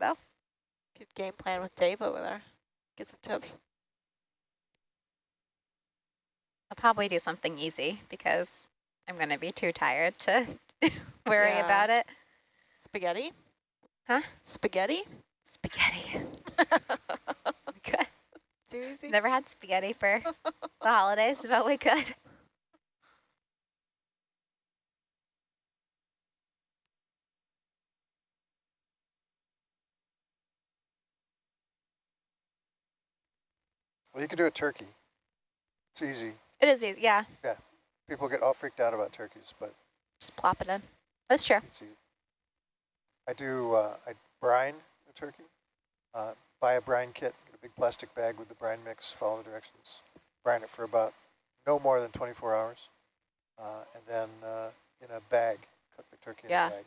though. Good game plan with Dave over there. Get some tips. I'll probably do something easy because I'm going to be too tired to worry Yeah. about it. Spaghetti? Huh? Spaghetti? Spaghetti. Good. Never had spaghetti for the holidays, but we could. Well, you can do a turkey. It's easy. It is easy, yeah. Yeah. People get all freaked out about turkeys, but Just plop it in. That's true. it's easy. I do, uh, I brine the turkey. Uh, buy a brine kit, get a big plastic bag with the brine mix, follow the directions. Brine it for about no more than 24 hours. Uh, and then uh, in a bag, cook the turkey Yeah. in a bag.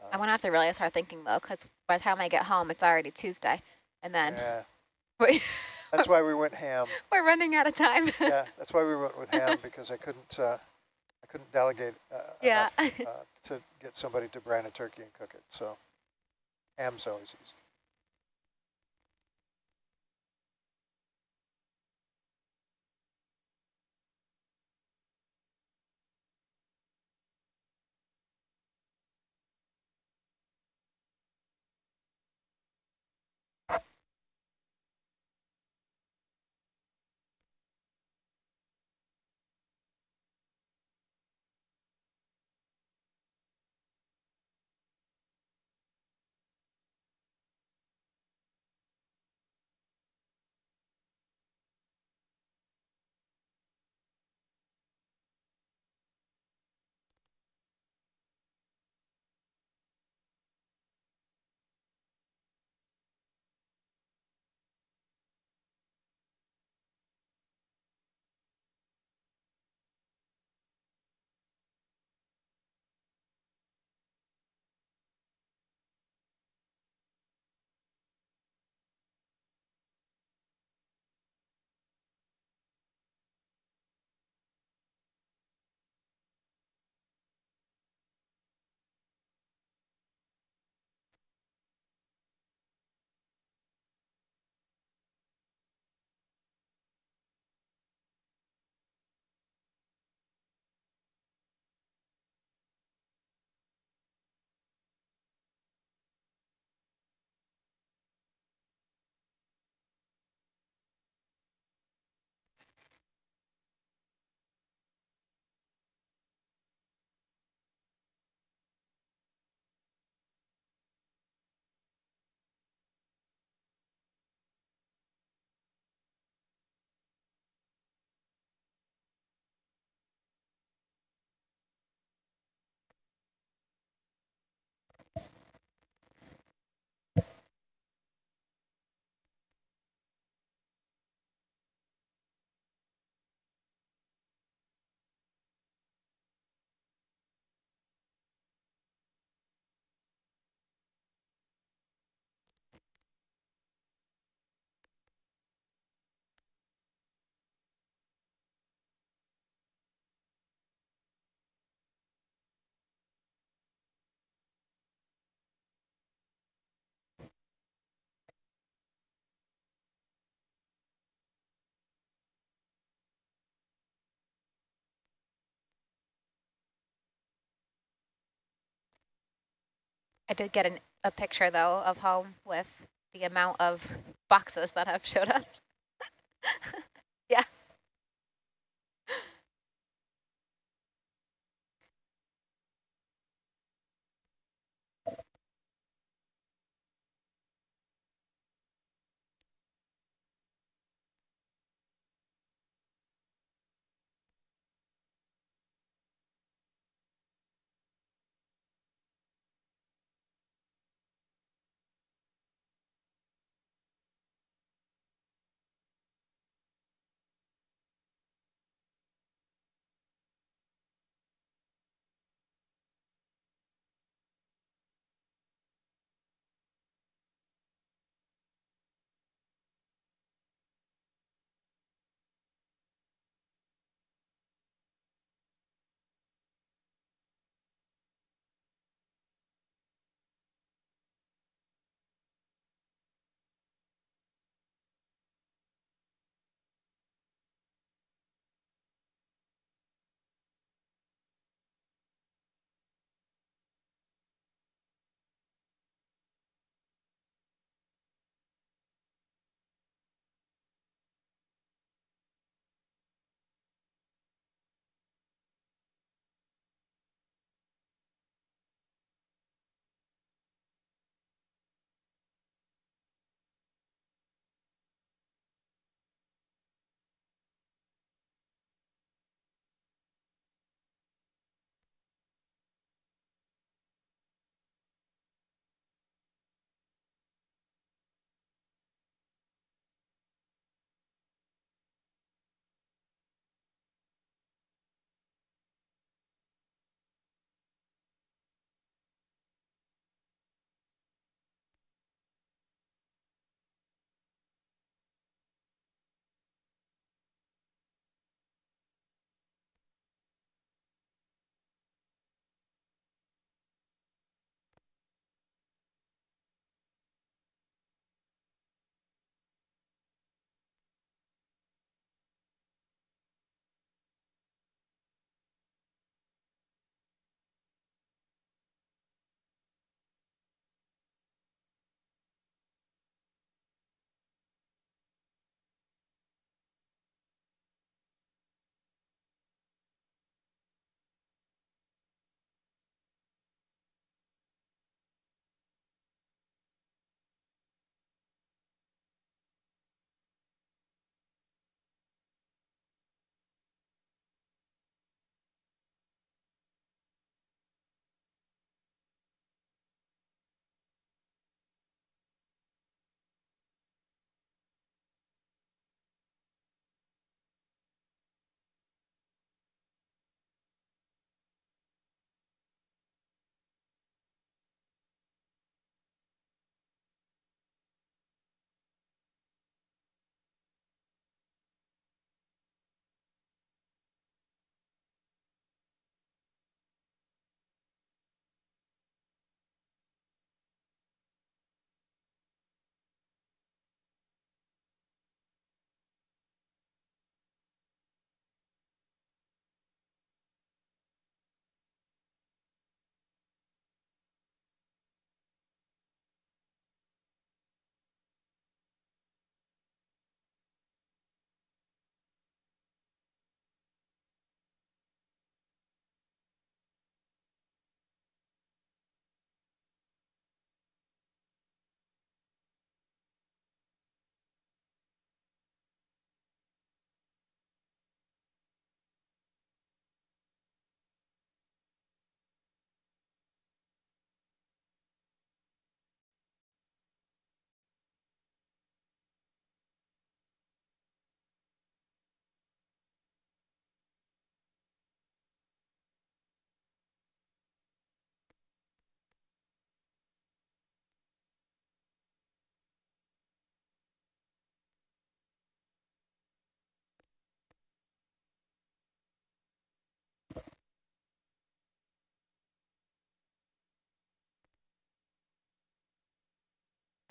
Uh, I'm going to have to really start thinking, though, because by the time I get home, it's already Tuesday. And then yeah, that's why we went ham. we're running out of time. yeah, that's why we went with ham because I couldn't, uh, I couldn't delegate uh, Yeah. enough uh, to get somebody to brine a turkey and cook it. So ham's always easy. I did get an, a picture, though, of home with the amount of boxes that have showed up.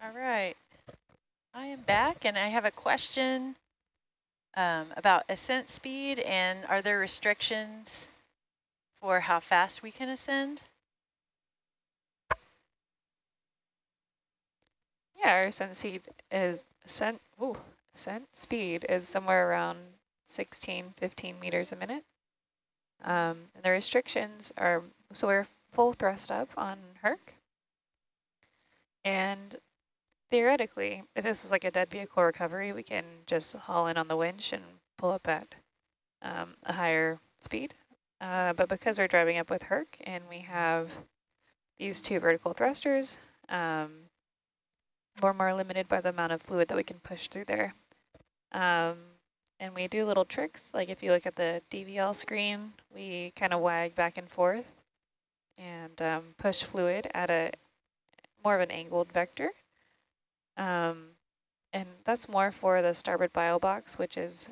All right. I am back and I have a question um, about ascent speed and are there restrictions for how fast we can ascend? Yeah, our ascent speed is ascent, ooh, ascent speed is somewhere around 16, 15 meters a minute. Um, and the restrictions are, so we're full thrust up on Herc. And theoretically, if this is like a dead vehicle recovery, we can just haul in on the winch and pull up at um, a higher speed. Uh, but because we're driving up with Herc and we have these two vertical thrusters, um, we're more limited by the amount of fluid that we can push through there. Um, and we do little tricks, like if you look at the DVL screen, we kind of wag back and forth and um, push fluid at a more of an angled vector. Um, and that's more for the starboard bio box, which is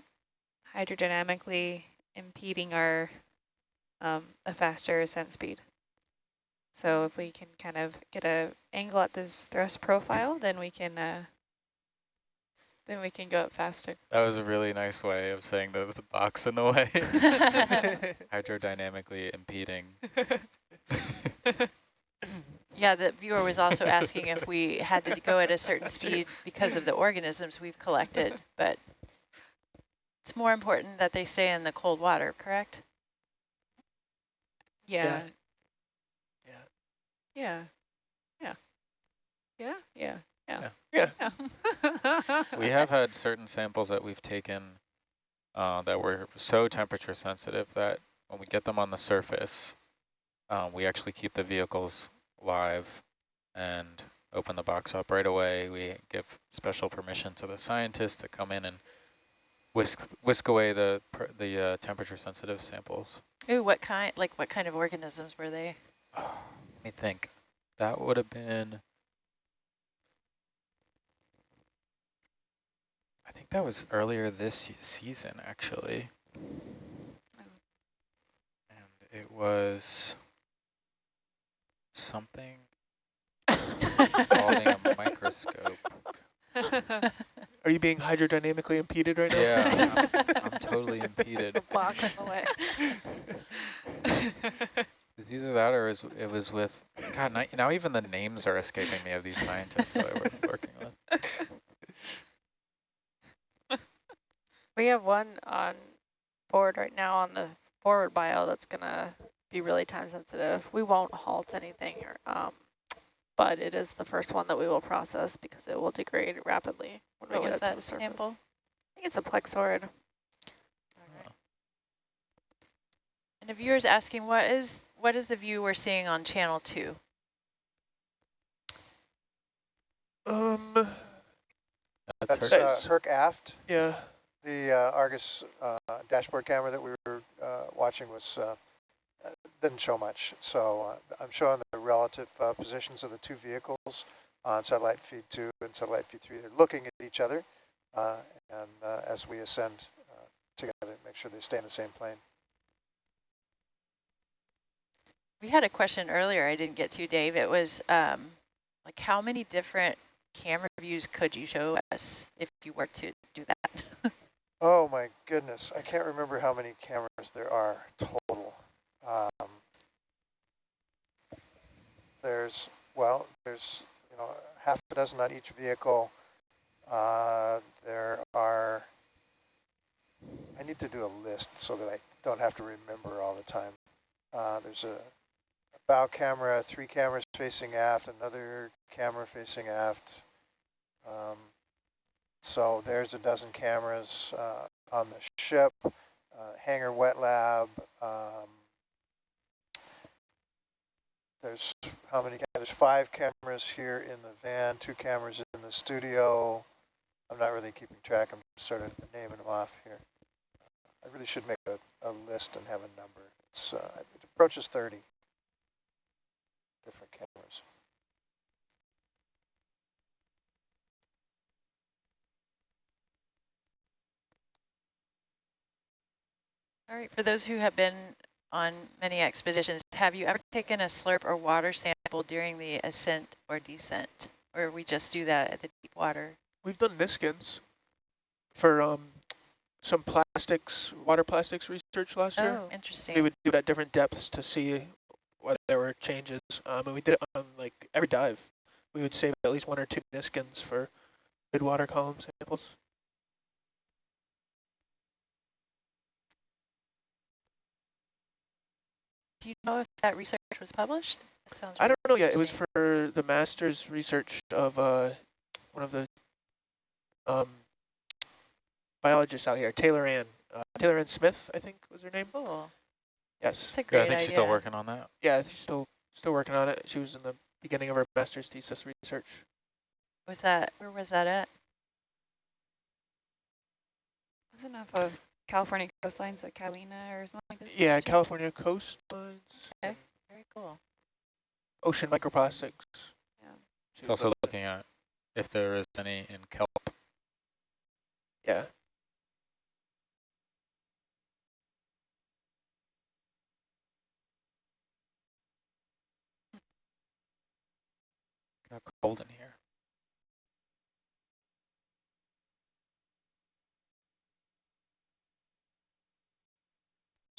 hydrodynamically impeding our um, a faster ascent speed. So if we can kind of get a angle at this thrust profile, then we can uh, then we can go up faster. That was a really nice way of saying there was a box in the way. Hydrodynamically impeding. Yeah, the viewer was also asking if we had to go at a certain speed because of the organisms we've collected, but it's more important that they stay in the cold water, correct? Yeah. Yeah. Yeah. Yeah. Yeah. Yeah. Yeah. Yeah. Yeah. we have had certain samples that we've taken uh, that were so temperature sensitive that when we get them on the surface, um, we actually keep the vehicles live and open the box up right away. We give special permission to the scientists to come in and whisk whisk away the pr- the uh, temperature sensitive samples. Ooh, what kind, like what kind of organisms were they? Let me think. That would have been. I think that was earlier this season, actually. Oh. And it was something involving a microscope. Are you being hydrodynamically impeded right now? Yeah, I'm, I'm totally impeded. Box in the way. It's either that or is- it was with, God, now, now even the names are escaping me of these scientists that I was working with. We have one on board right now on the forward bio that's gonna be really time sensitive. We won't halt anything, or, um, but it is the first one that we will process because it will degrade rapidly when What we was get it to that the surface. sample? I think it's a plexaurid. And the viewer's asking, what is what is the view we're seeing on channel two? Um, That's That's her. uh, Herc aft. yeah. The uh, Argus uh, dashboard camera that we were uh, watching was uh, didn't show much. So uh, I'm showing the relative uh, positions of the two vehicles on satellite feed two and satellite feed three. They're looking at each other, uh, and uh, as we ascend uh, together, make sure they stay in the same plane. We had a question earlier I didn't get to, Dave. It was um, like how many different camera views could you show us if you were to do that? Oh my goodness, I can't remember how many cameras there are total. Um, there's, well, there's, you know, half a dozen on each vehicle. Uh, there are, I need to do a list so that I don't have to remember all the time. Uh, there's a, a bow camera, three cameras facing aft, another camera facing aft. Um, so there's a dozen cameras uh, on the ship, uh, hangar wet lab. Um, there's how many? There's five cameras here in the van, two cameras in the studio. I'm not really keeping track. I'm just sort of naming them off here. I really should make a, a list and have a number. It's uh, it approaches 30 different cameras. All right, for those who have been on many expeditions, have you ever taken a slurp or water sample during the ascent or descent Or we just do that at the deep water? We've done Niskins for um, some plastics, water plastics research last year. Oh, interesting. We would do it at different depths to see whether there were changes. Um, and we did it on like every dive. We would save at least one or two Niskins for good water column samples. Do you know if that research was published? That sounds I don't know yet. It was for the master's research of uh, one of the um, biologists out here, Taylor Ann. Uh, Taylor Ann Smith, I think was her name. Cool. Yes. It's a Yeah, I think idea. she's still working on that. Yeah, she's still still working on it. She was in the beginning of her master's thesis research. Was that, where was that at? Wasn't off of California coastlines like Catalina or something like this? Yeah, last? California coastlines, Okay. Very cool. ocean microplastics. Yeah. She It's also up- looking at if there is any in kelp. yeah. Got cold in here.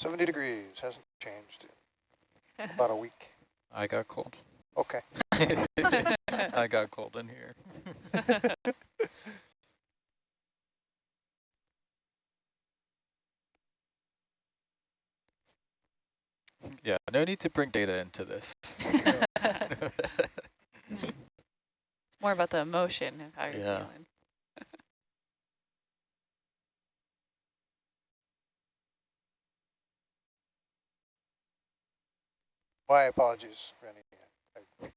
Seventy degrees, hasn't changed in about a week. I got cold. Okay. I got cold in here. yeah, no need to bring data into this. It's more about the emotion of how you're Yeah. feeling. My apologies, Rennie. I,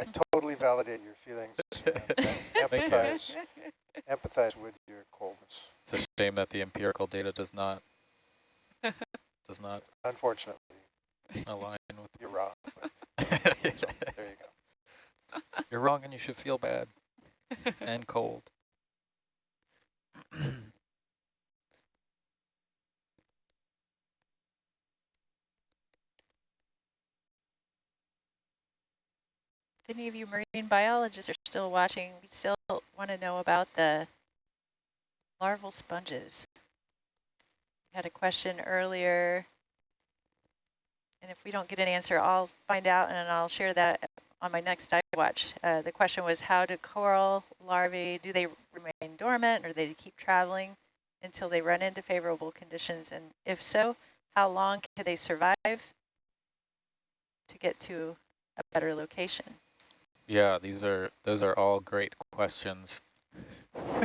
I totally validate your feelings and I you. empathize, empathize with your coldness, it's a shame that the empirical data does not does not unfortunately. align with. You're wrong, so, there you go. You're wrong, and you should feel bad and cold. any of you marine biologists are still watching, we still want to know about the larval sponges. We had a question earlier, and if we don't get an answer, I'll find out and I'll share that on my next dive watch. Uh, the question was, how do coral larvae, do they remain dormant or do they keep traveling until they run into favorable conditions? And if so, how long can they survive to get to a better location? Yeah, these are those are all great questions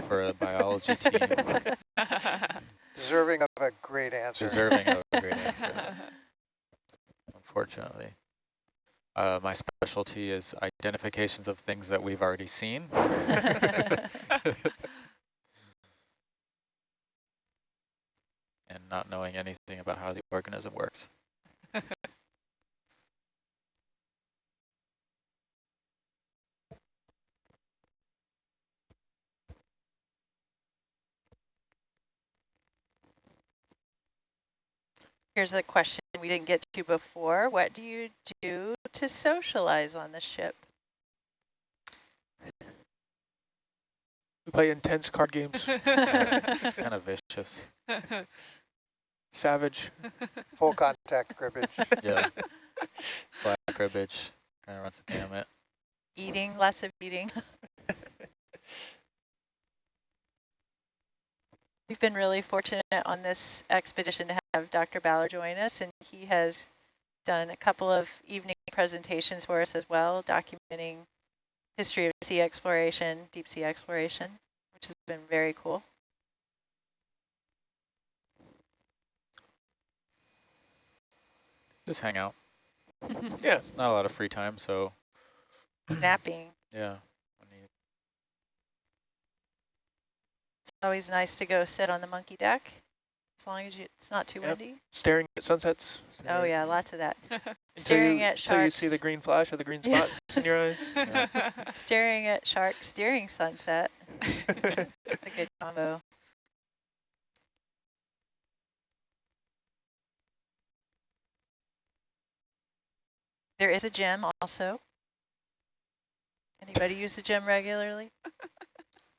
for a biology team, Deserving of a great answer. deserving of a great answer. Unfortunately, uh, my specialty is identifications of things that we've already seen. and not knowing anything about how the organism works. Here's a question we didn't get to before. What do you do to socialize on the ship? We play intense card games. kind of vicious. Savage. Full contact cribbage. Yeah. Black cribbage kind of runs the gamut. Eating, lots of eating. We've been really fortunate on this expedition to have Dr. Ballard join us, and he has done a couple of evening presentations for us as well, documenting history of sea exploration, deep sea exploration, which has been very cool. Just hang out. Yeah. it's Not a lot of free time, so Napping. yeah. When you- It's always nice to go sit on the monkey deck, as long as you, it's not too Yep. windy. Staring at sunsets. Oh yeah, lots of that. Staring you, at Until you sharks. see the green flash or the green Yeah. spots in your eyes. Staring at sharks during sunset. That's a good combo. There is a gym also. Anybody use the gym regularly?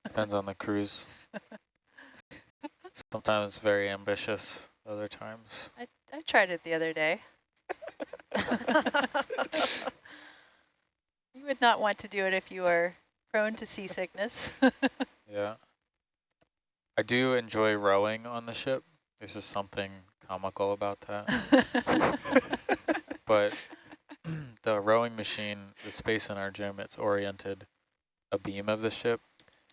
Depends on the cruise. Sometimes very ambitious, other times. I, I tried it the other day. you would not want to do it if you are prone to seasickness. Yeah. I do enjoy rowing on the ship. There's just something comical about that. but the rowing machine, the space in our gym, it's oriented a beam of the ship.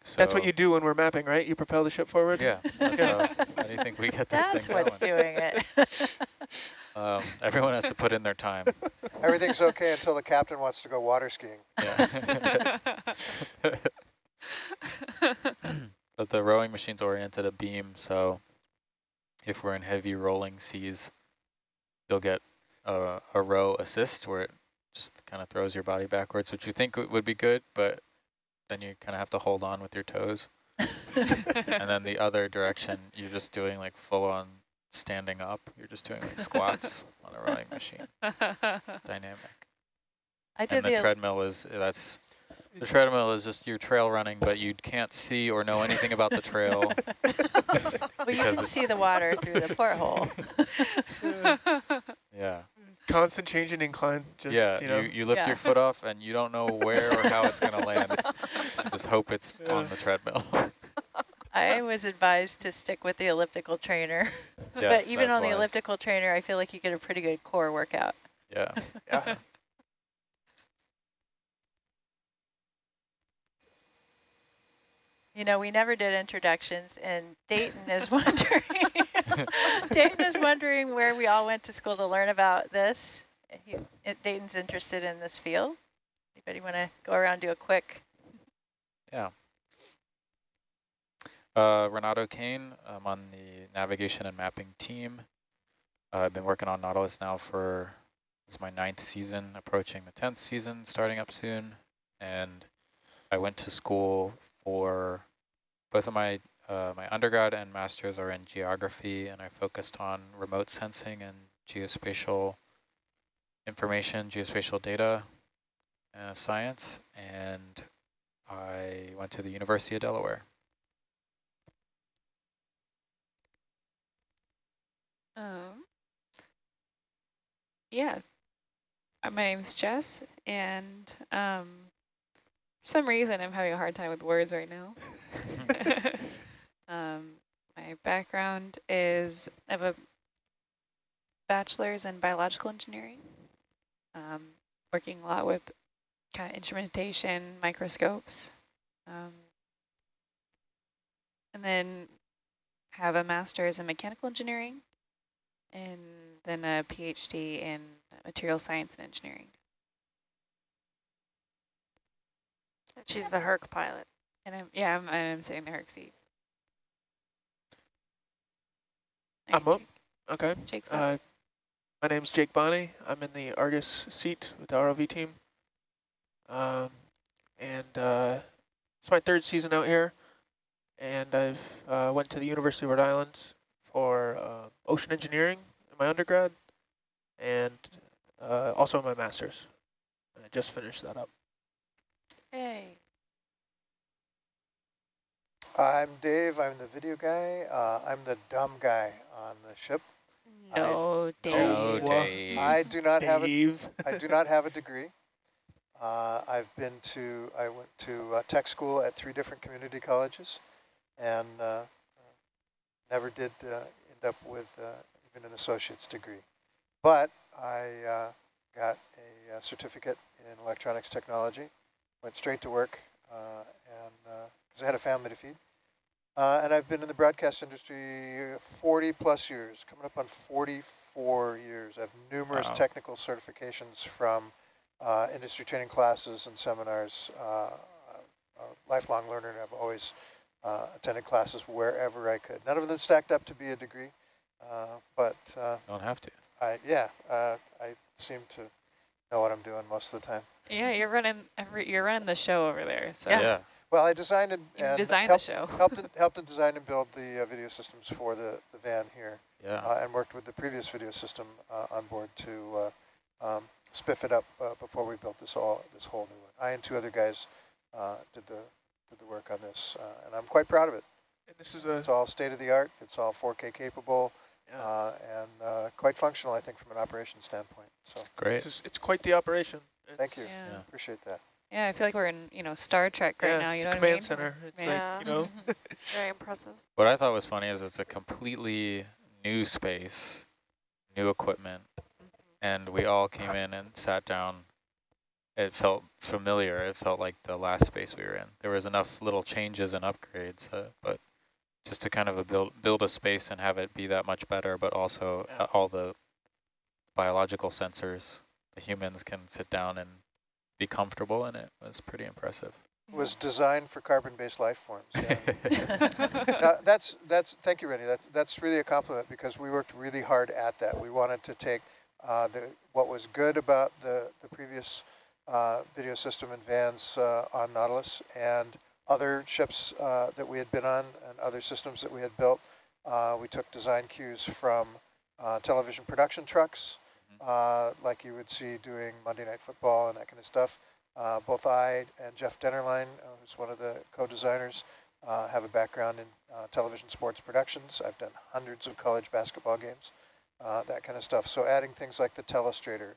So That's what you do when we're mapping, right? You propel the ship forward? Yeah, that's how, how do you think we get this That's thing what's doing it. Um, everyone has to put in their time. Everything's okay until the captain wants to go water skiing. Yeah. but the rowing machine's oriented a beam, so if we're in heavy rolling seas, you'll get a, a row assist where it just kind of throws your body backwards, which you think would be good, but then you kind of have to hold on with your toes. and then the other direction, you're just doing like full on standing up. You're just doing like squats on a rowing machine. Dynamic. I did And the the, treadmill is, that's, the treadmill is just your trail running, but you can't see or know anything about the trail. well, you can see the water through the porthole. Yeah. Constant change in incline. Just, yeah, you know. you, you lift Yeah. your foot off and you don't know where or how it's going to land. Just hope it's on the treadmill. I was advised to stick with the elliptical trainer. but even on the wise. elliptical trainer, I feel like you get a pretty good core workout. Yeah. yeah. You know, we never did introductions, and Dayton is wondering. Dayton is wondering where we all went to school to learn about this. He, Dayton's interested in this field. Anybody want to go around do a quick? Yeah. Uh, Renato Kane, I'm on the navigation and mapping team. Uh, I've been working on Nautilus now for, is my ninth season, approaching the 10th season, starting up soon. And I went to school for, both of my, uh, my undergrad and master's are in geography, and I focused on remote sensing and geospatial information, geospatial data uh, science, and I went to the University of Delaware. Um, yeah. Uh, My name's Jess, and um, for some reason I'm having a hard time with words right now. um, my background is I have a bachelor's in biological engineering, um, working a lot with kind of instrumentation, microscopes, um, and then have a master's in mechanical engineering and then a PhD in material science and engineering. She's the Herc pilot. And I'm yeah, I'm I'm sitting in the Herc seat. I'm up. Okay. Jake- Jake's up. Uh, my name's Jake Bonney. I'm in the Argus seat with the ROV team. Um, and uh, it's my third season out here. And I've uh, went to the University of Rhode Island for uh, ocean engineering in my undergrad and uh, also my master's. I just finished that up. Hey. I'm Dave. I'm the video guy. Uh, I'm the dumb guy on the ship. I Dave. Oh, Dave. Dave. I do not have a Dave. I do not have a degree. Uh, I've been to, I went to uh, tech school at three different community colleges and uh, uh, never did uh, end up with uh, even an associate's degree. But I uh, got a, uh certificate in electronics technology, went straight to work, uh, and because I had a family to feed. Uh, and I've been in the broadcast industry 40 plus years, coming up on 44 years. I have numerous Wow. technical certifications from uh, industry training classes and seminars. Uh, a lifelong learner, and I've always uh, attended classes wherever I could. None of them stacked up to be a degree, uh, but uh, Don't have to. I yeah, uh, I seem to know what I'm doing most of the time. Yeah, you're running every you're running the show over there. So Yeah. Well, I designed and, you and designed helped, the show. helped, in, helped in design and build the uh, video systems for the, the van here. Yeah. uh, and worked with the previous video system uh, on board to uh, um, spiff it up uh, before we built this all this whole new one. I and two other guys uh, did the did the work on this, uh, and I'm quite proud of it. And this is a It's all state of the art. It's all 4K capable, yeah, uh, and uh, quite functional, I think, from an operation standpoint. So Great. this is it's quite the operation. Thank you. Yeah. Yeah. appreciate that. Yeah, I feel like we're in, you know, Star Trek right yeah, now. You it's know a what I mean? command center. It's Yeah. like you know, Very impressive. What I thought was funny is it's a completely new space, new equipment, and we all came in and sat down. It felt familiar. It felt like the last space we were in. There was enough little changes and upgrades, uh, but just to kind of a build build a space and have it be that much better, but also Yeah. uh, all the biological sensors, the humans can sit down and be comfortable in it was pretty impressive. Was designed for carbon-based life forms. Yeah. Uh, that's that's thank you, Rennie. That's that's really a compliment because we worked really hard at that. We wanted to take uh, the what was good about the the previous uh, video system in Vans uh, on Nautilus and other ships uh, that we had been on and other systems that we had built. Uh, we took design cues from uh, television production trucks, uh, like you would see doing Monday Night Football and that kind of stuff. Uh, both I and Jeff Dennerline, uh, who's one of the co-designers, uh, have a background in uh, television sports productions. I've done hundreds of college basketball games, uh, that kind of stuff. So adding things like the telestrator,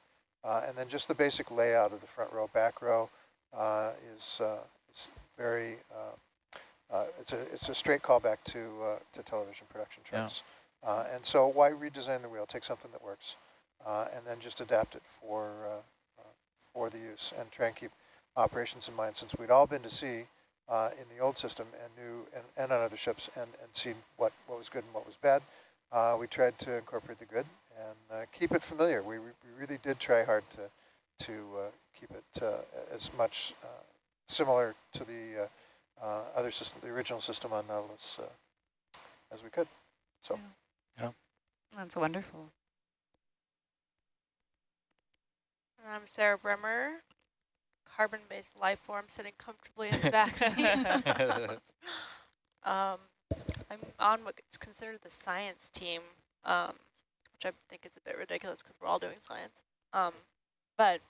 uh, and then just the basic layout of the front row, back row uh, is, uh, is very, uh, uh, it's, a, it's a straight callback to, uh, to television production Yeah. trucks. Uh, and so why redesign the wheel? Take something that works and then just adapt it for, uh, uh, for the use and try and keep operations in mind since we'd all been to sea uh, in the old system and knew and, and on other ships and, and seen what, what was good and what was bad. Uh, we tried to incorporate the good and uh, keep it familiar. We, we really did try hard to, to uh, keep it uh, as much uh, similar to the uh, uh, other system, the original system on Nautilus uh, as we could. So yeah, That's wonderful. And I'm Sarah Bremer, carbon-based life form sitting comfortably in the back seat. um, I'm on what's considered the science team, um, which I think is a bit ridiculous because we're all doing science. Um, but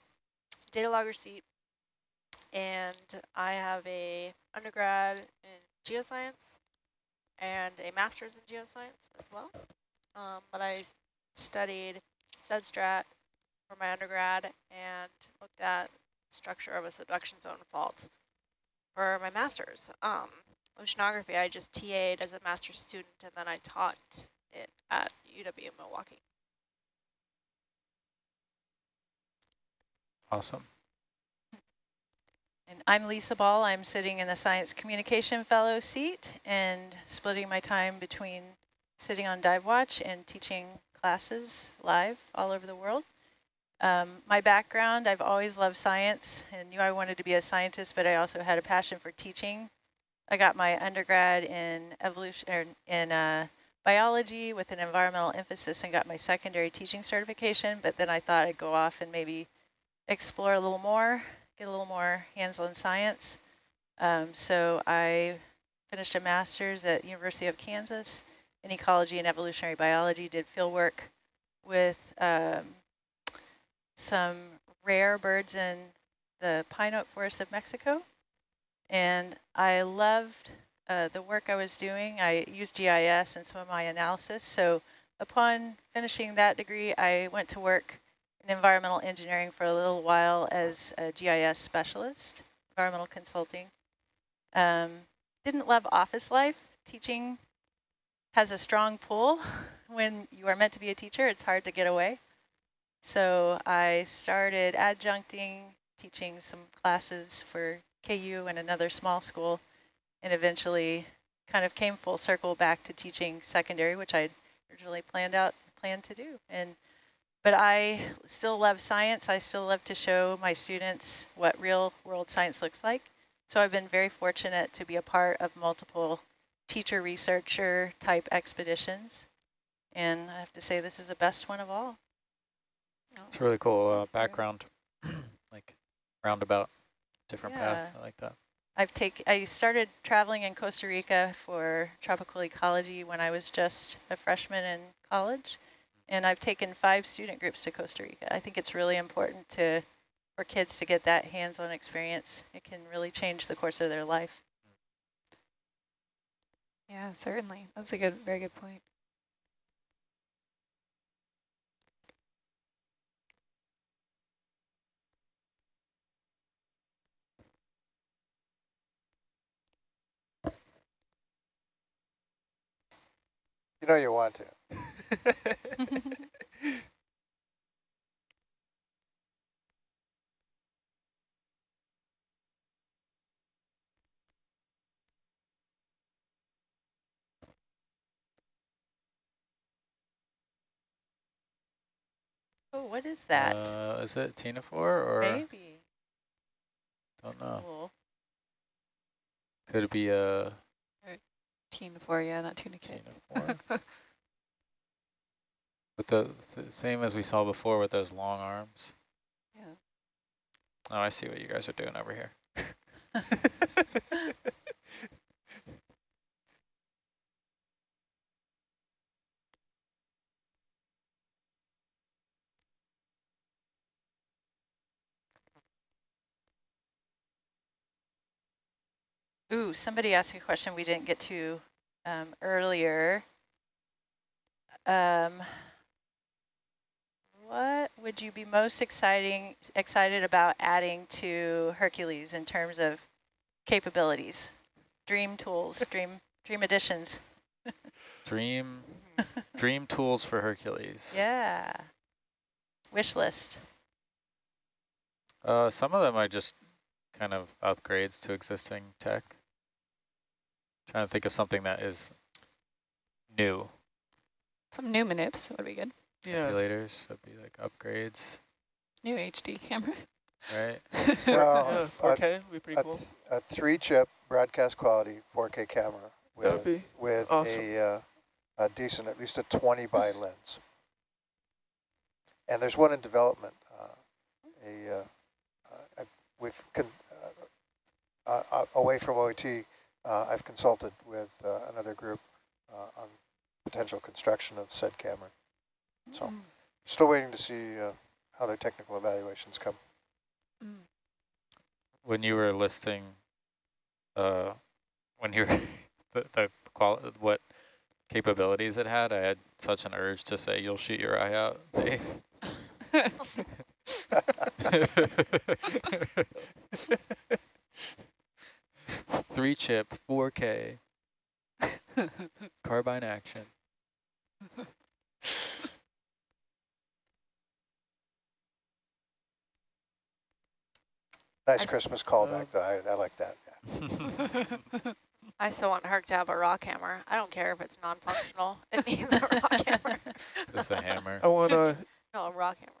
data logger seat, and I have a undergrad in geoscience and a master's in geoscience as well. Um, but I studied SEDSTRAT for my undergrad and looked at structure of a subduction zone fault for my master's. Um, oceanography, I just TA'd as a master's student and then I taught it at UW Milwaukee. awesome. And I'm Lisa Ball. I'm sitting in the Science Communication Fellow seat and splitting my time between sitting on dive watch and teaching classes live all over the world. Um, my background, I've always loved science and knew I wanted to be a scientist, but I also had a passion for teaching. I got my undergrad in evolution or in uh, biology with an environmental emphasis and got my secondary teaching certification, but then I thought I'd go off and maybe explore a little more, get a little more hands-on science. Um, so I finished a master's at University of Kansas in ecology and evolutionary biology, did field work with um, some rare birds in the pine oak forest of Mexico. And I loved uh, the work I was doing. I used GIS in some of my analysis. So upon finishing that degree, I went to work in environmental engineering for a little while as a GIS specialist, environmental consulting. Um, didn't love office life. Teaching has a strong pull. When you are meant to be a teacher, it's hard to get away. So I started adjuncting, teaching some classes for KU and another small school, and eventually kind of came full circle back to teaching secondary, which I originally planned out planned to do. And but I still love science. I still love to show my students what real world science looks like. So I've been very fortunate to be a part of multiple teacher researcher type expeditions. And I have to say this is the best one of all. It's a really cool uh, background, like roundabout, different path. I like that. I've take I started traveling in Costa Rica for tropical ecology when I was just a freshman in college. And I've taken five student groups to Costa Rica. I think it's really important to for kids to get that hands-on experience. It can really change the course of their life. Yeah, certainly. That's a good, very good point. Know you want to. Oh, what is that? Uh, is it Ctenophore or Maybe. don't know? Cool. Could it be a Ctenophore, yeah, not tunicate. With the same as we saw before with those long arms. Yeah. Oh, I see what you guys are doing over here. Ooh, somebody asked me a question we didn't get to um, earlier. Um, what would you be most exciting excited about adding to Hercules in terms of capabilities, dream tools, dream dream additions? Dream, dream tools for Hercules. Yeah. Wish list. Uh, some of them are just kind of upgrades to existing tech. Trying to think of something that is new. Some new manips would be good. Yeah. Calculators would be like upgrades, New HD camera. right? Well, yeah, a- 4K would be pretty a, cool. a three-chip broadcast quality 4K camera with be with awesome. a uh, a decent, at least a 20 by lens. And there's one in development. Uh, a uh, uh, we've con uh, uh, uh, away from OET. Uh, I've consulted with uh, another group uh, on potential construction of said camera. So still waiting to see uh, how their technical evaluations come. When you were listing, uh, when you were the, the qual what capabilities it had, I had such an urge to say, "You'll shoot your eye out, Dave." Three chip, 4K, carbine action. Nice I- Christmas callback, oh. though. I, I like that. Yeah. I still want Herc to have a rock hammer. I don't care if it's non-functional. It needs a rock hammer. Just a hammer. I want a No, a rock hammer.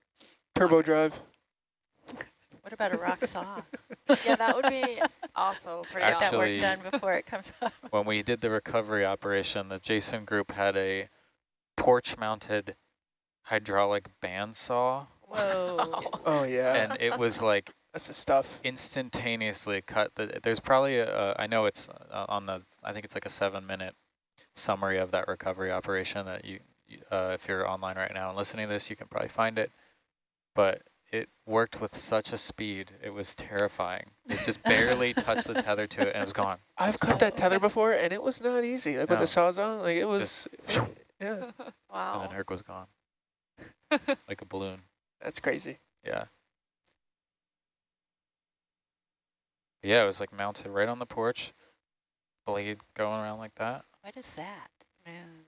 turbo drive. What about a rock saw? Yeah, that would be also pretty Get that awesome. work Actually- done before it comes up. when we did the recovery operation, the Jason group had a porch-mounted hydraulic bandsaw, Whoa. Oh yeah, and it was like that's the stuff. instantaneously cut. The, there's probably a, I know it's uh, on the, I think it's like a seven-minute summary of that recovery operation that you, you uh, if you're online right now and listening to this, you can probably find it. But it worked with such a speed, it was terrifying. It just barely touched the tether to it, and it was gone. I've cut that tether before, and it was not easy. Like with No. the sawzall, like it was. Just- yeah, Wow. And Wow. then Herc was gone, like a balloon. that's crazy. Yeah. Yeah, it was like mounted right on the porch, blade going around like that. What is that? Man.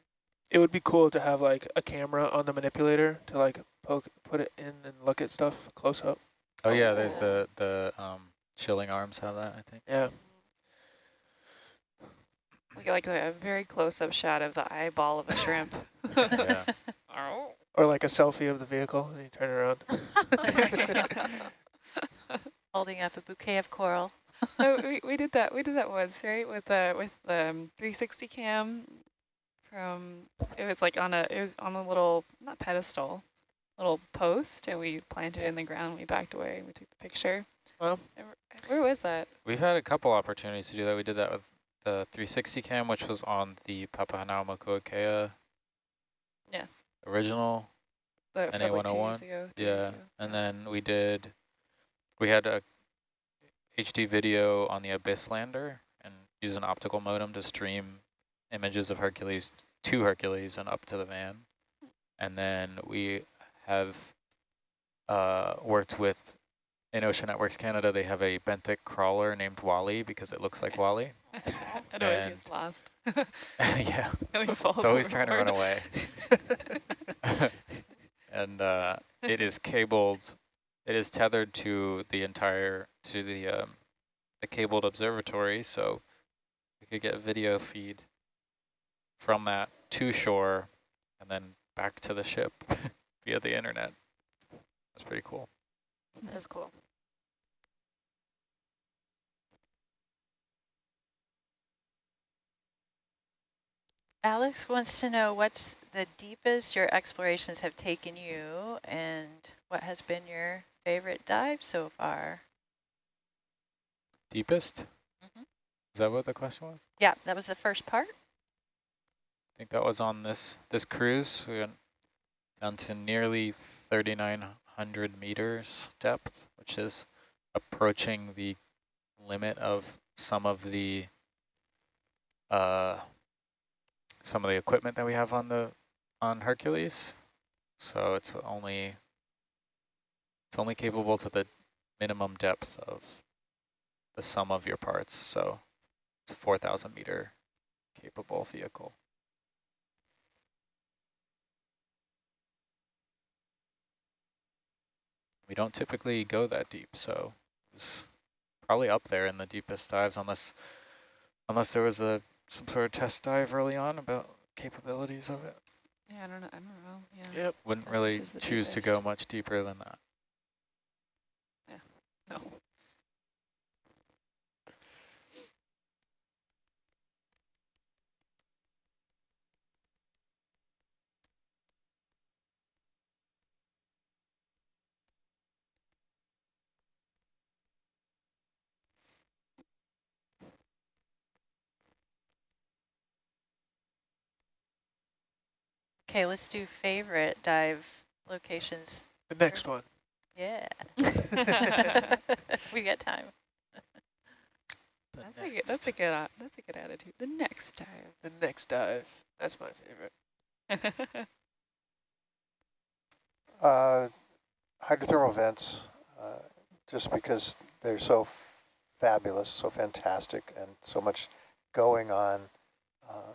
It would be cool to have like a camera on the manipulator to like poke, put it in and look at stuff close up. Oh yeah, there's Oh. the the um Schilling arms have that, I think. Yeah. We get like a very close-up shot of the eyeball of a shrimp. Yeah. Oh. Or like a selfie of the vehicle and you turn around. Holding up a bouquet of coral. no, we, we did that. We did that once, right? With the with the um, 360 cam from it was like on a it was on a little not pedestal, little post, and we planted it in the ground. We backed away. and We took the picture. Well, where- Where was that? We've had a couple opportunities to do that. We did that with the 360 cam, which was on the Papahanaumokuakea Yes. original The, for two NA101? years ago, three years Yeah, ago. and then we did, we had a HD video on the Abyss lander and use an optical modem to stream images of Hercules to Hercules and up to the van. And then we have uh, worked with, in Ocean Networks Canada, they have a benthic crawler named Wally because it looks like WALL-E. it always gets lost. yeah, It always falls it's always trying to run away. and uh, it is cabled, it is tethered to the entire, to the, um, the cabled observatory, so we could get video feed from that to shore and then back to the ship via the internet. That's pretty cool. That's cool. Alex wants to know what's the deepest your explorations have taken you and what has been your favorite dive so far? Deepest? Mhm. Is that what the question was? Yeah, that was the first part. I think that was on this this cruise. We went down to nearly 3,900 meters depth, which is approaching the limit of some of the uh, some of the equipment that we have on the on Hercules. So it's only it's only capable to the minimum depth of the sum of your parts. So it's a 4,000 meter capable vehicle. We don't typically go that deep, so it's probably up there in the deepest dives, unless unless there was a some sort of test dive early on about capabilities of it. Yeah, I don't know. I don't know. Yeah. Yep. Wouldn't really is the choose to go much deeper than that. No. Okay, let's do favorite dive locations. The next one. Yeah. we got time. That's a good. That's a good. uh, That's a good attitude. The next dive. The next dive. That's my favorite. Uh, hydrothermal vents, uh, just because they're so f- fabulous, so fantastic, and so much going on. Uh,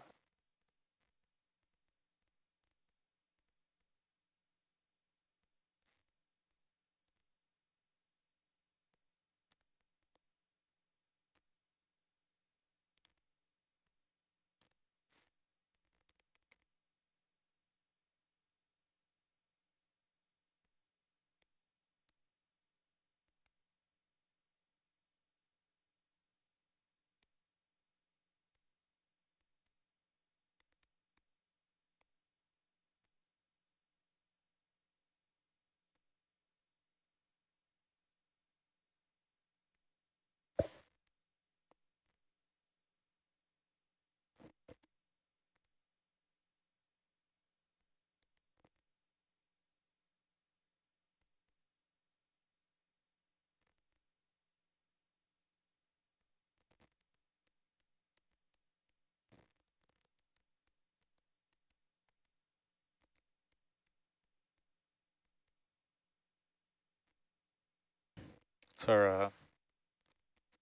It's our uh,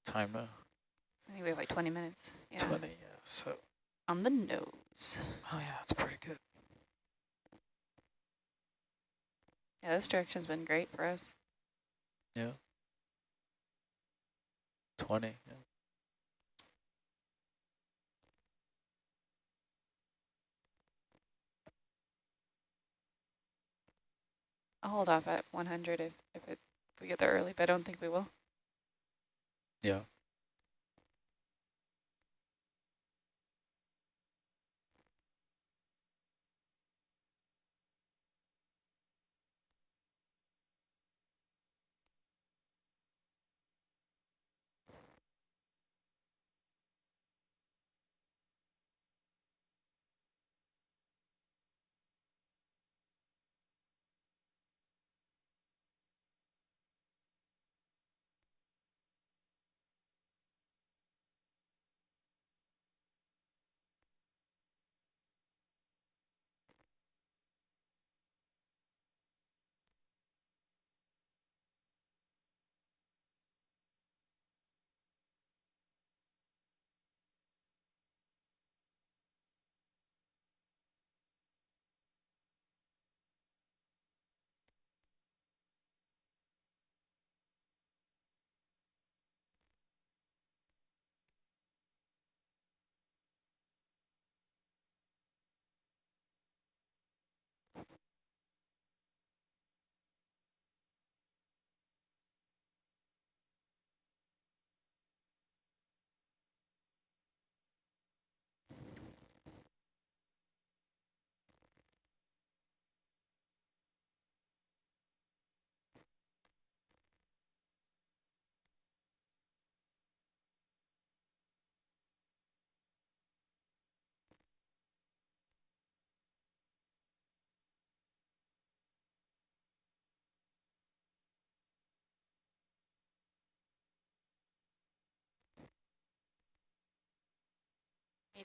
time to I think we have like 20 minutes. Yeah. 20, yeah. So, On the nose. oh yeah, that's pretty good. Yeah, this direction's been great for us. Yeah. 20, yeah. I'll hold off at 100 if if, it, if we get there early, but I don't think we will. Yeah.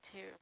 Too.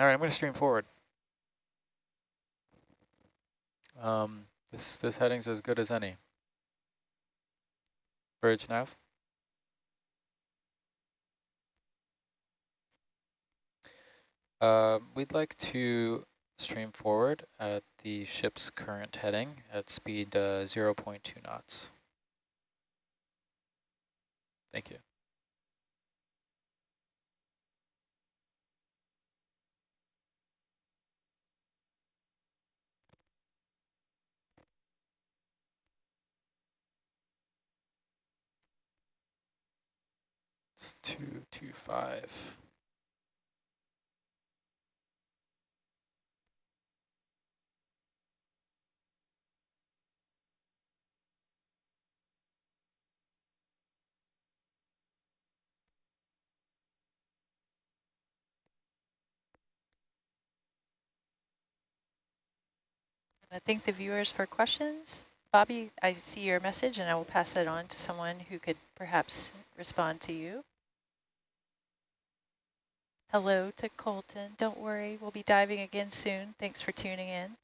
All right, I'm going to stream forward. Um, this this heading's as good as any. Bridge nav. Uh, we'd like to stream forward at the ship's current heading at speed uh, 0 0.2 knots. Thank you. 225. I thank the viewers for questions. Bobby, I see your message and I will pass it on to someone who could perhaps respond to you. Hello to Colton. Don't worry, we'll be diving again soon. Thanks for tuning in.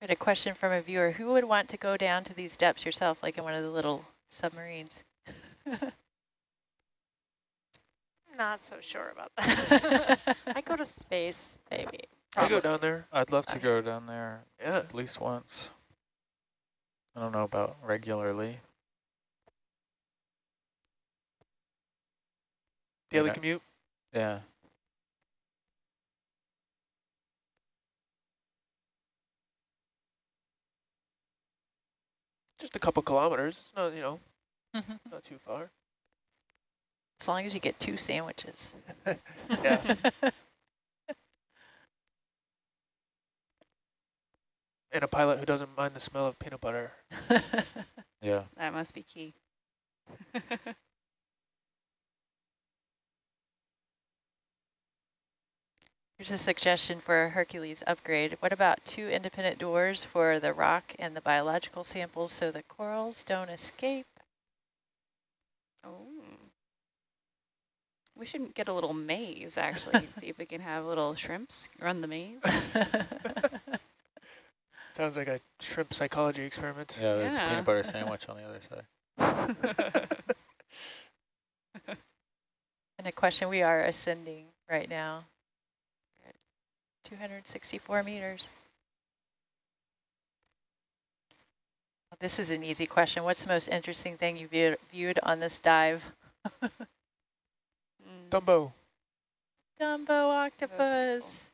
We had a question from a viewer. Who would want to go down to these depths yourself, like in one of the little submarines? Not so sure about that. I go to space, maybe. I go down there. I'd love to go down there Yeah. at least once. I don't know about regularly. Daily Yeah. commute. Yeah. Just a couple kilometers. It's not, you know, mm-hmm. not too far. As long as you get two sandwiches. Yeah. And a pilot who doesn't mind the smell of peanut butter. Yeah. That must be key. Here's a suggestion for a Hercules upgrade. What about two independent doors for the rock and the biological samples so the corals don't escape? Oh. We should get a little maze, actually, see if we can have little shrimps run the maze. Sounds like a shrimp psychology experiment. Yeah, there's a peanut butter sandwich on the other side. And a question, we are ascending right now. We're at 264 meters. This is an easy question. What's the most interesting thing you viewed, viewed on this dive? Mm. Dumbo. Dumbo octopus.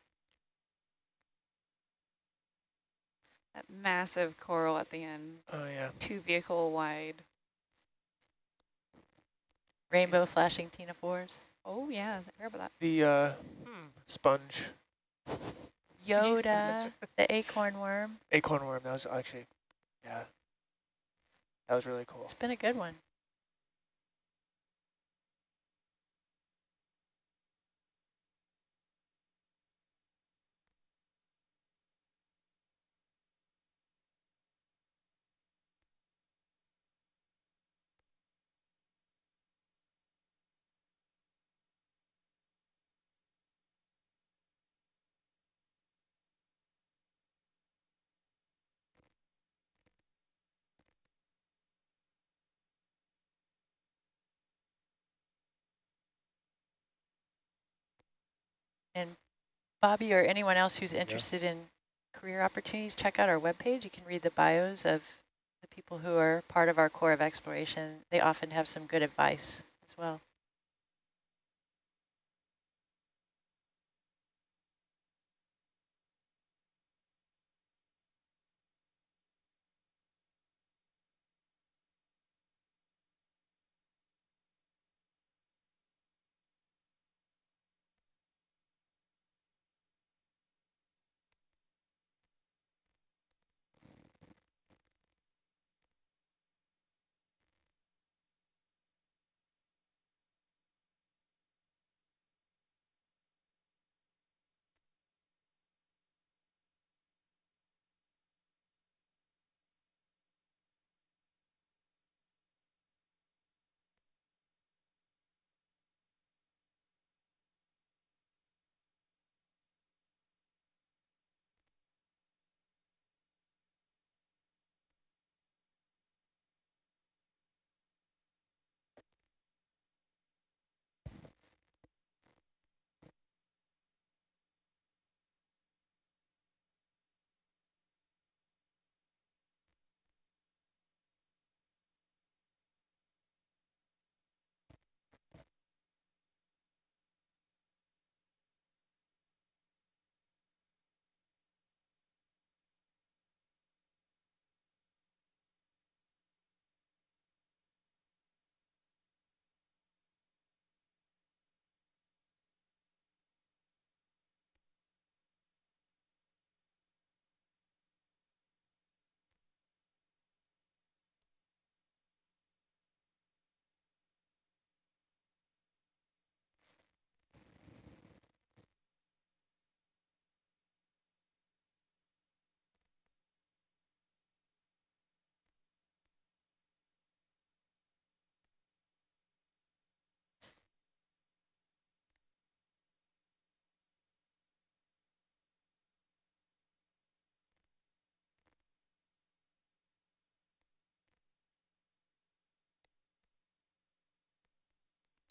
That massive coral at the end, Oh, yeah. two vehicle wide. Rainbow flashing ctenophores. Oh yeah, I heard about that. The uh, hmm, sponge. Yoda, the acorn worm. Acorn worm. That was actually, yeah. That was really cool. It's been a good one. And Bobby or anyone else who's interested in career opportunities, check out our webpage. You can read the bios of the people who are part of our core of exploration. They often have some good advice as well.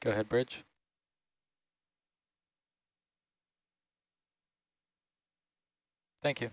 Go ahead, Bridge. Thank you.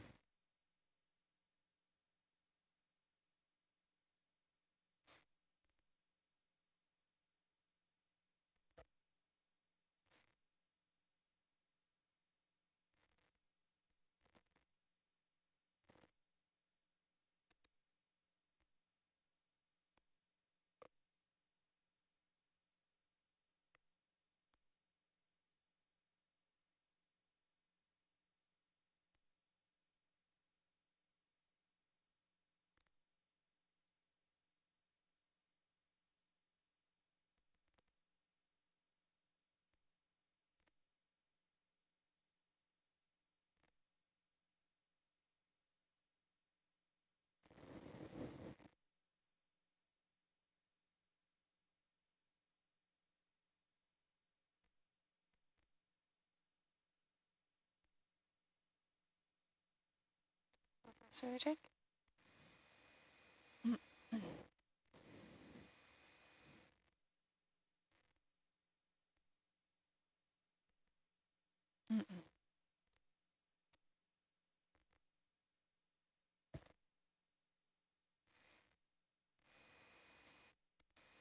Sorry, Jake.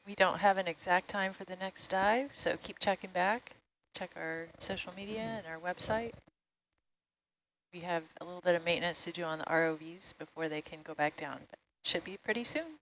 We don't have an exact time for the next dive, so keep checking back. Check our social media and our website. We have a little bit of maintenance to do on the ROVs before they can go back down, but should be pretty soon.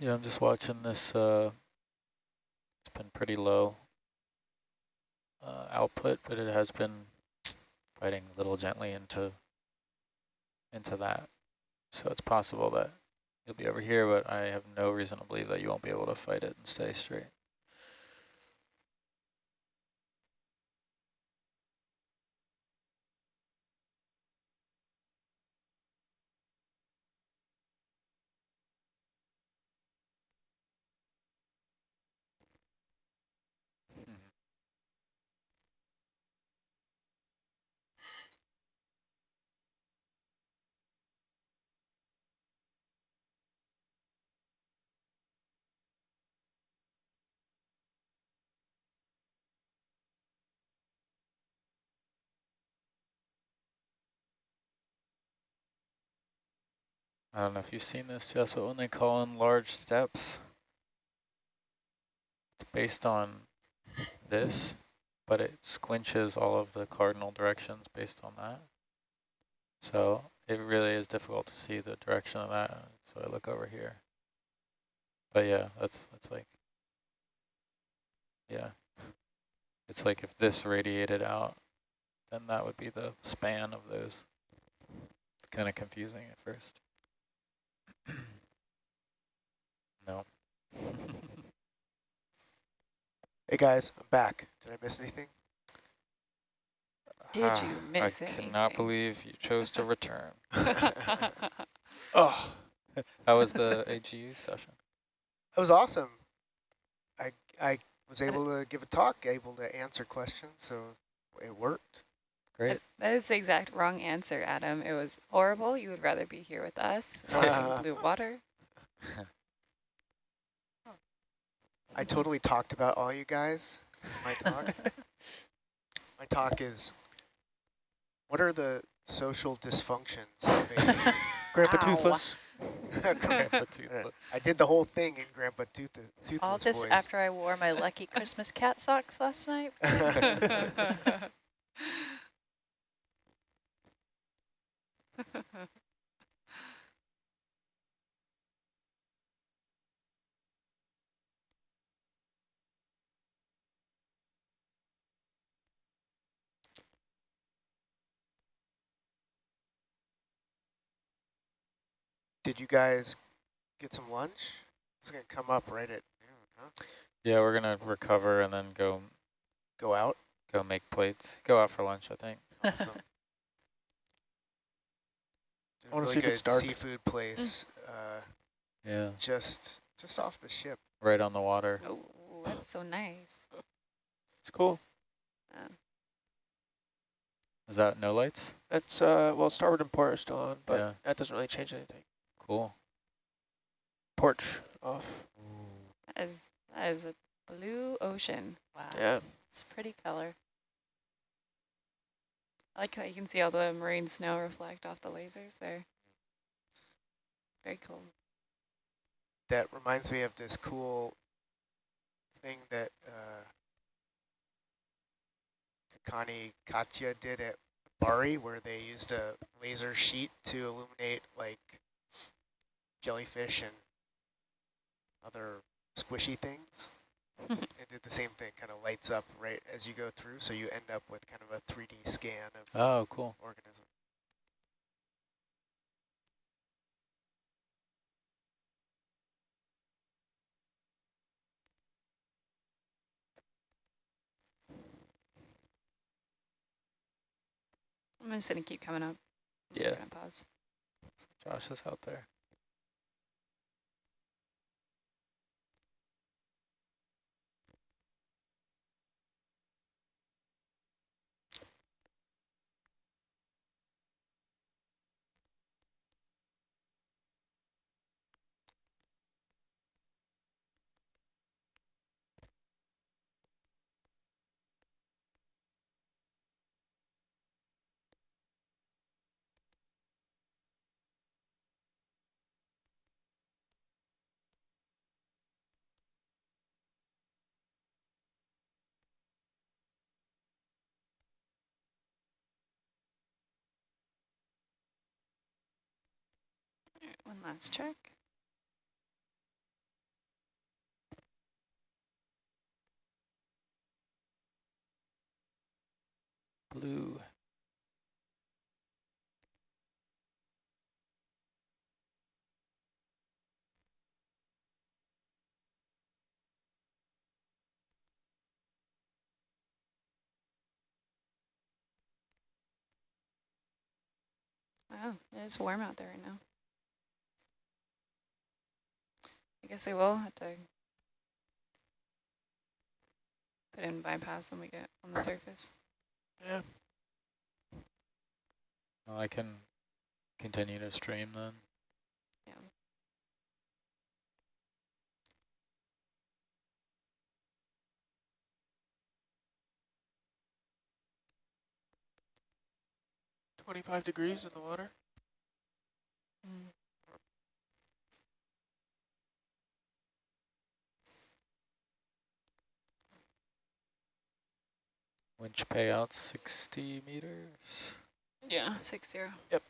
Yeah, I'm just watching this. Uh, it's been pretty low uh, output, but it has been fighting a little gently into into that. So it's possible that you'll be over here, but I have no reason to believe that you won't be able to fight it and stay straight. I don't know if you've seen this, Jess, but when they call in large steps, it's based on this, but it squinches all of the cardinal directions based on that. So it really is difficult to see the direction of that. So I look over here. But yeah, that's that's like, yeah. It's like if this radiated out, then that would be the span of those. It's kind of confusing at first. No. Hey guys, I'm back. Did I miss anything? Did Ah, you miss it? I anything? cannot believe you chose to return. Oh, How was the AGU session? that was awesome. I I was able to give a talk, able to answer questions, so it worked. Great. That is the exact wrong answer, Adam. It was horrible. You would rather be here with us watching blue water. I totally talked about all you guys in my talk. my talk is, what are the social dysfunctions of a Grandpa Ow. Toothless. Grandpa Toothless. I did the whole thing in Grandpa Tooth Toothless All this voice. after I wore my lucky Christmas cat socks last night. Did you guys get some lunch? It's gonna come up right at noon, huh? Yeah, we're gonna recover and then go Go out. go make plates. Go out for lunch, I think. Awesome. I wanna really see if it's good dark. seafood place, uh, Yeah, just just off the ship. right on the water. Oh, that's so nice. It's cool. Is that no lights? That's, uh, well, starboard and port are still on, but Yeah. that doesn't really change anything. Cool. Porch off. That is, that is a blue ocean. Wow, Yeah. it's a pretty color. I like how you can see all the marine snow reflect off the lasers there. Very cool. That reminds me of this cool thing that uh, Kakani Katija did at MBARI, where they used a laser sheet to illuminate like jellyfish and other squishy things. It did the same thing, kind of lights up right as you go through, so you end up with kind of a 3D scan of Oh, cool. organism. I'm just gonna keep coming up. Yeah. pause. Josh is out there. One last check. Blue. Wow, it is warm out there right now. I guess we will have to put in bypass when we get on the surface. Yeah. Well, I can continue to stream then. Yeah. Twenty-five degrees in the water. Mm. Winch payout 60 meters. Yeah, six zero. Yep.